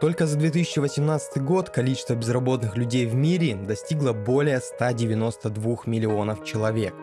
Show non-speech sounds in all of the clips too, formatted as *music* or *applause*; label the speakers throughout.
Speaker 1: Только за 2018 год количество безработных людей в мире достигло более 192 миллионов человек.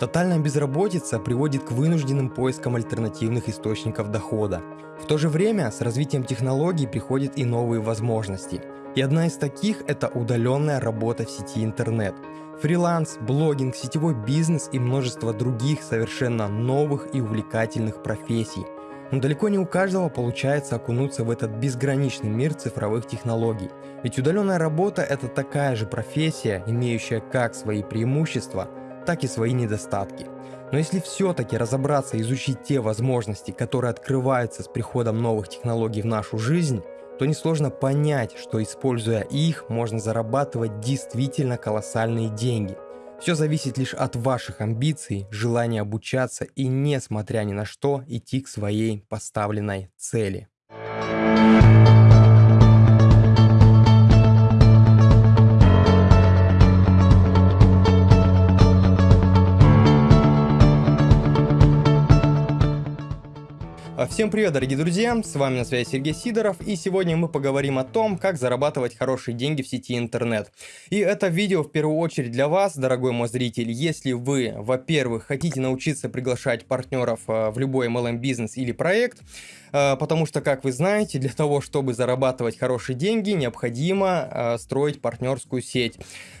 Speaker 1: Тотальная безработица приводит к вынужденным поискам альтернативных источников дохода. В то же время с развитием технологий приходят и новые возможности. И одна из таких – это удаленная работа в сети интернет. Фриланс, блогинг, сетевой бизнес и множество других совершенно новых и увлекательных профессий – но далеко не у каждого получается окунуться в этот безграничный мир цифровых технологий. Ведь удаленная работа – это такая же профессия, имеющая как свои преимущества, так и свои недостатки. Но если все-таки разобраться и изучить те возможности, которые открываются с приходом новых технологий в нашу жизнь, то несложно понять, что используя их, можно зарабатывать действительно колоссальные деньги – все зависит лишь от ваших амбиций, желания обучаться и, несмотря ни на что, идти к своей поставленной цели. Всем привет, дорогие друзья, с вами на связи Сергей Сидоров, и сегодня мы поговорим о том, как зарабатывать хорошие деньги в сети интернет. И это видео в первую очередь для вас, дорогой мой зритель, если вы, во-первых, хотите научиться приглашать партнеров а, в любой MLM бизнес или проект, а, потому что, как вы знаете, для того, чтобы зарабатывать хорошие деньги, необходимо строить партнерскую сеть,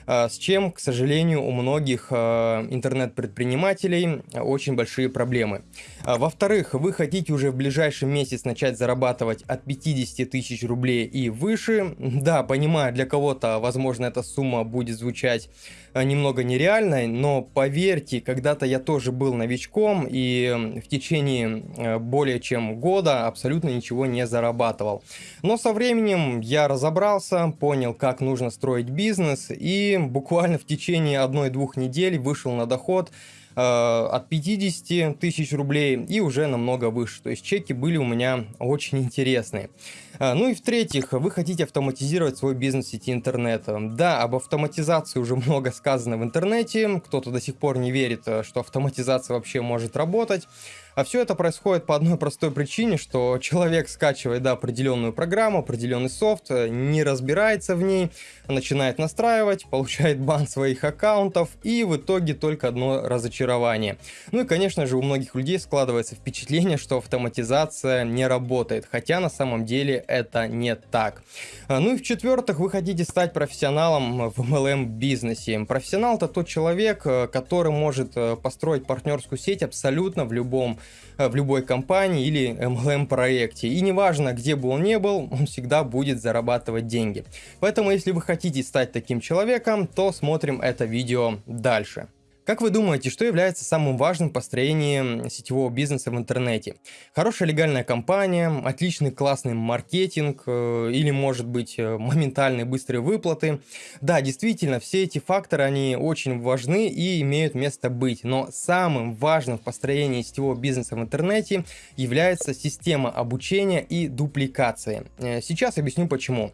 Speaker 1: с чем, к сожалению, у многих интернет-предпринимателей очень большие проблемы. Во-вторых, вы хотите уже в ближайший месяц начать зарабатывать от 50 тысяч рублей и выше. Да, понимаю, для кого-то, возможно, эта сумма будет звучать э, немного нереальной, но поверьте, когда-то я тоже был новичком и в течение э, более чем года абсолютно ничего не зарабатывал. Но со временем я разобрался, понял, как нужно строить бизнес и буквально в течение одной-двух недель вышел на доход от 50 тысяч рублей и уже намного выше. То есть чеки были у меня очень интересные. Э, ну и в-третьих, вы хотите автоматизировать свой бизнес сети интернета. Да, об автоматизации уже *laughs* много сказано в интернете. Кто-то до сих пор не верит, э, что автоматизация вообще может работать. А все это происходит по одной простой причине, что человек скачивает да, определенную программу, определенный софт, не разбирается в ней, начинает настраивать, получает бан своих аккаунтов и в итоге только одно разочарование. Ну и конечно же у многих людей складывается впечатление, что автоматизация не работает, хотя на самом деле это не так. А, ну и в-четвертых, вы хотите стать профессионалом в MLM бизнесе. Профессионал это тот человек, э, который может э, построить партнерскую сеть абсолютно в любом Э, в любой компании или MLM проекте. И неважно, где бы он ни был, он всегда будет зарабатывать деньги. Поэтому, если вы хотите стать таким человеком, то смотрим это видео дальше. Как вы думаете, что является самым важным в построении сетевого бизнеса в интернете? Хорошая легальная компания, отличный классный маркетинг э, или может быть э, моментальные быстрые выплаты? Да, действительно, все эти факторы, они очень важны и имеют место быть, но самым важным в построении сетевого бизнеса в интернете является система обучения и дупликации. Э, сейчас объясню почему.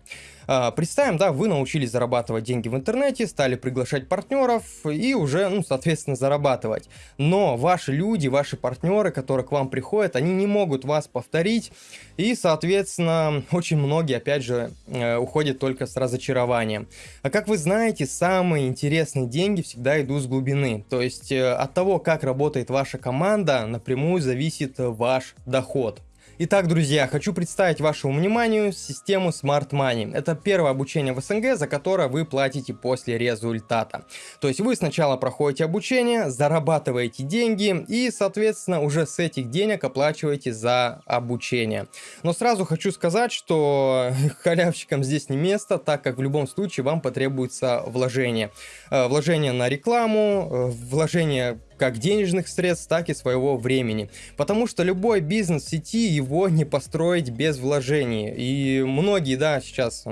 Speaker 1: А, представим, да, вы научились зарабатывать деньги в интернете, стали приглашать партнеров и уже, ну, соответственно, зарабатывать. Но ваши люди, ваши партнеры, которые к вам приходят, они не могут вас повторить. И, соответственно, очень многие, опять же, э, уходят только с разочарованием. А как вы знаете, самые интересные деньги всегда идут с глубины. То есть э, от того, как работает ваша команда, напрямую зависит ваш доход. Итак, друзья, хочу представить вашему вниманию систему Smart Money. Это первое обучение в СНГ, за которое вы платите после результата. То есть вы сначала проходите обучение, зарабатываете деньги и, соответственно, уже с этих денег оплачиваете за обучение. Но сразу хочу сказать, что *laughs* халявщикам здесь не место, так как в любом случае вам потребуется вложение. Э, вложение на рекламу, э, вложение как денежных средств, так и своего времени. Потому что любой бизнес сети его не построить без вложений. И многие, да, сейчас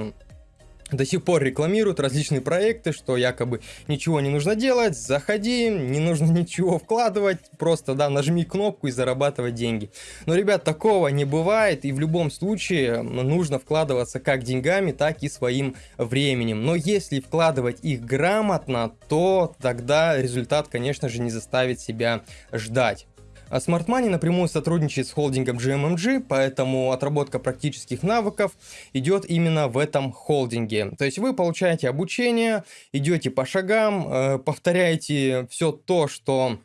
Speaker 1: до сих пор рекламируют различные проекты, что якобы ничего не нужно делать, заходи, не нужно *laughs* ничего вкладывать, просто, да, нажми кнопку и зарабатывать деньги. Но, ребят, такого не бывает, и в любом случае нужно вкладываться как деньгами, так и своим временем. Но если вкладывать их грамотно, то тогда результат, конечно же, не заставит себя ждать. А Smart Money напрямую сотрудничает с холдингом GMMG, поэтому отработка практических навыков идет именно в этом холдинге. То есть вы получаете обучение, идете по шагам, э, повторяете все то, что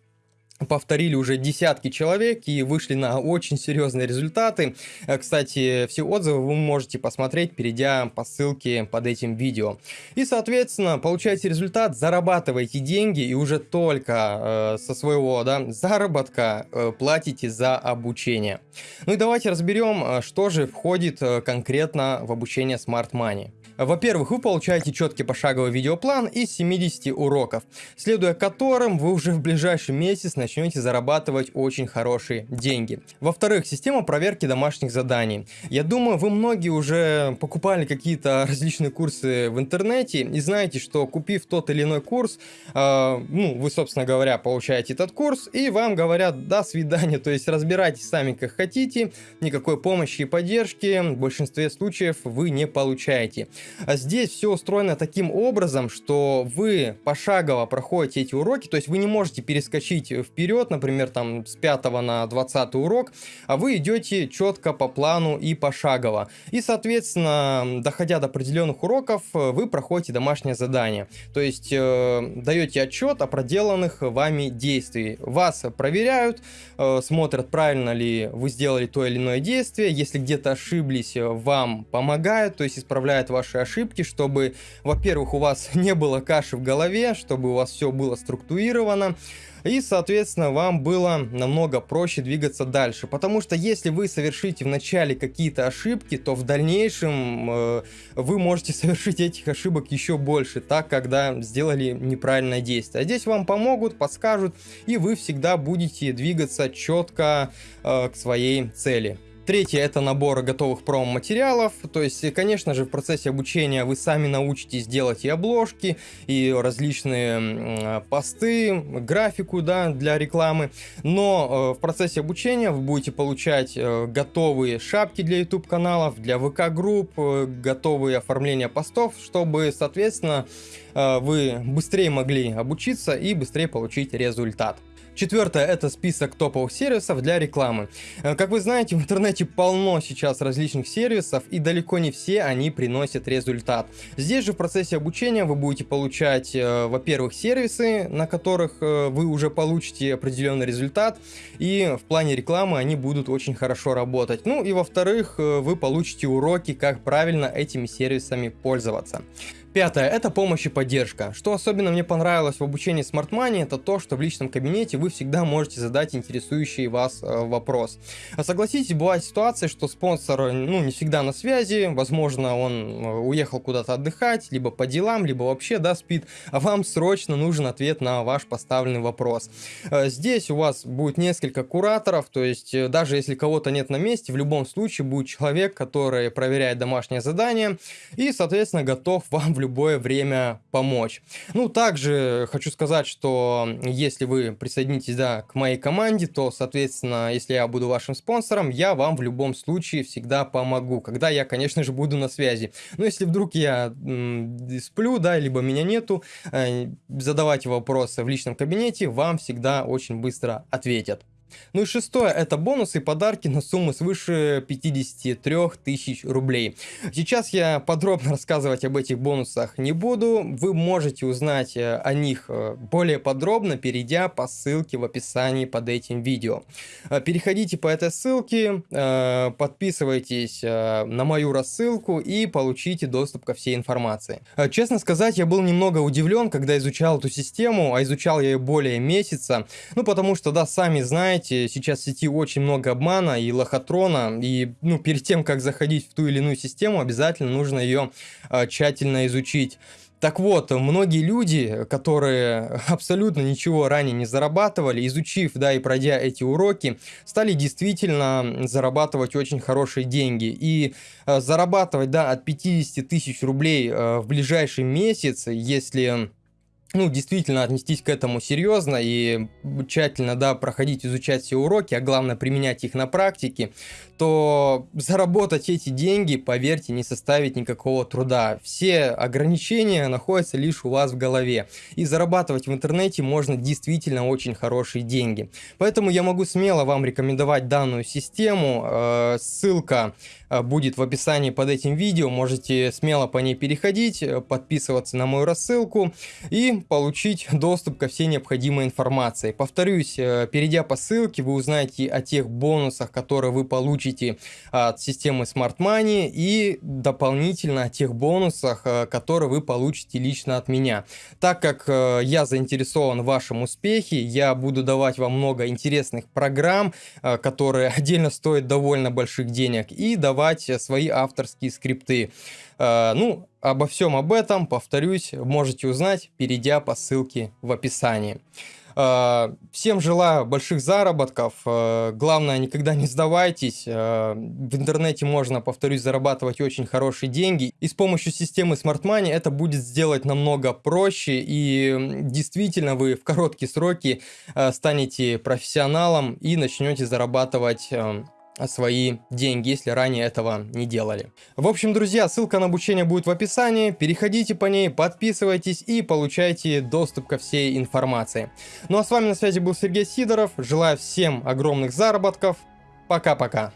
Speaker 1: повторили уже десятки человек и вышли на очень серьезные результаты. Э, кстати, все отзывы вы можете посмотреть, перейдя по ссылке под этим видео. И, соответственно, получаете результат, зарабатываете деньги и уже только э, со своего да, заработка э, платите за обучение. Ну и давайте разберем, э, что же входит э, конкретно в обучение Smart Money. Во-первых, вы получаете четкий пошаговый видеоплан из 70 уроков, следуя которым вы уже в ближайший месяц начнете зарабатывать очень хорошие деньги. Во-вторых, система проверки домашних заданий. Я думаю, вы многие уже покупали какие-то различные курсы в интернете и знаете, что купив тот или иной курс, э, ну, вы, собственно говоря, получаете этот курс и вам говорят «до свидания», то есть разбирайтесь сами как хотите, никакой помощи и поддержки в большинстве случаев вы не получаете. А здесь все устроено таким образом, что вы пошагово проходите эти уроки, то есть вы не можете перескочить вперед, например, там с 5 на 20 урок, а вы идете четко по плану и пошагово. И, соответственно, доходя до определенных уроков, вы проходите домашнее задание. То есть э, даете отчет о проделанных вами действий. Вас проверяют, э, смотрят, правильно ли вы сделали то или иное действие. Если где-то ошиблись, вам помогают, то есть исправляют ваши ошибки, чтобы, во-первых, у вас *laughs* не было каши в голове, чтобы у вас все было структурировано, и, соответственно, вам было намного проще двигаться дальше. Потому что если вы совершите в начале какие-то ошибки, то в дальнейшем э, вы можете *laughs* совершить этих ошибок еще больше, так, когда сделали неправильное действие. А здесь вам помогут, подскажут, и вы всегда будете двигаться четко э, к своей цели. Третье это набор готовых промо-материалов, то есть, конечно же, в процессе обучения вы сами научитесь делать и обложки, и различные посты, графику да, для рекламы, но э, в процессе обучения вы будете получать э, готовые шапки для YouTube каналов, для ВК групп, э, готовые оформления постов, чтобы, соответственно, вы быстрее могли обучиться и быстрее получить результат. Четвертое это список топовых сервисов для рекламы. Э, как вы знаете, *laughs* в интернете полно сейчас различных сервисов и далеко не все они приносят результат. Здесь же в процессе обучения вы будете получать, э, во-первых, сервисы, на которых э, вы уже получите определенный результат и в плане рекламы они будут очень хорошо работать. Ну и во-вторых, вы получите уроки, как правильно этими сервисами пользоваться. Пятое – это помощь и поддержка. Что особенно мне понравилось в обучении Smart Money, это то, что в личном кабинете вы всегда можете задать интересующий вас э, вопрос. А согласитесь, бывает ситуация, что спонсор ну, не всегда на связи, возможно, он э, уехал куда-то отдыхать, либо по делам, либо вообще, да, спит, а вам срочно нужен ответ на ваш поставленный вопрос. Э, здесь у вас будет несколько кураторов, то есть э, даже если кого-то нет на месте, в любом случае будет человек, который проверяет домашнее задание и, соответственно, готов вам в любое время помочь. Ну, также хочу сказать, что если вы присоединитесь, да, к моей команде, то, соответственно, если я буду вашим спонсором, я вам в любом случае всегда помогу, когда я, конечно же, буду на связи. Но если вдруг я сплю, да, либо меня нету, э, задавайте вопросы в личном кабинете, вам всегда очень быстро ответят. Ну и шестое, это бонусы и подарки на сумму свыше 53 тысяч рублей. Сейчас я подробно рассказывать об этих бонусах не буду, вы можете узнать э, о них э, более подробно, перейдя по ссылке в описании под этим видео. Э, переходите по этой ссылке, подписывайтесь на мою рассылку и получите доступ ко всей информации. Честно сказать, я был немного удивлен, когда изучал эту систему, а изучал я ее более месяца, ну потому что, да, сами знаете, знаете, сейчас в сети очень много обмана и лохотрона, и ну, перед тем, как заходить в ту или иную систему, обязательно нужно ее э, тщательно изучить. Так вот, многие люди, которые *laughs* абсолютно ничего ранее не зарабатывали, изучив, да, и пройдя эти уроки, стали действительно зарабатывать очень хорошие деньги. И э, зарабатывать, да, от 50 тысяч рублей э, в ближайший месяц, если ну, действительно отнестись к этому серьезно и тщательно, да, проходить, изучать все уроки, а главное применять их на практике, то заработать эти деньги, поверьте, не составит никакого труда. Все ограничения находятся лишь у вас в голове. И зарабатывать в интернете можно действительно очень хорошие деньги. Поэтому я могу смело вам рекомендовать данную систему. Э, ссылка будет в описании под этим видео. Можете смело по ней переходить, э, подписываться на мою рассылку и получить доступ ко всей необходимой информации. Повторюсь, э, перейдя по ссылке, вы узнаете о тех бонусах, которые вы получите от системы Smart Money и дополнительно о тех бонусах, э, которые вы получите лично от меня. Так как э, я заинтересован в вашем успехе, я буду давать вам много интересных программ, которые отдельно стоят довольно больших денег, и давать свои авторские скрипты. Ну, Обо всем об этом, повторюсь, можете узнать, перейдя по ссылке в описании. А, всем желаю больших заработков. А, главное, никогда не сдавайтесь. В интернете можно, повторюсь, зарабатывать очень хорошие деньги. И с помощью системы Smart Money это будет сделать намного проще. И действительно вы в короткие сроки станете профессионалом и начнете зарабатывать свои деньги, если ранее этого не делали. В общем, друзья, ссылка на обучение будет в описании, переходите по ней, подписывайтесь и получайте доступ ко всей информации. Ну а с вами на связи был Сергей Сидоров, желаю всем огромных заработков, пока-пока.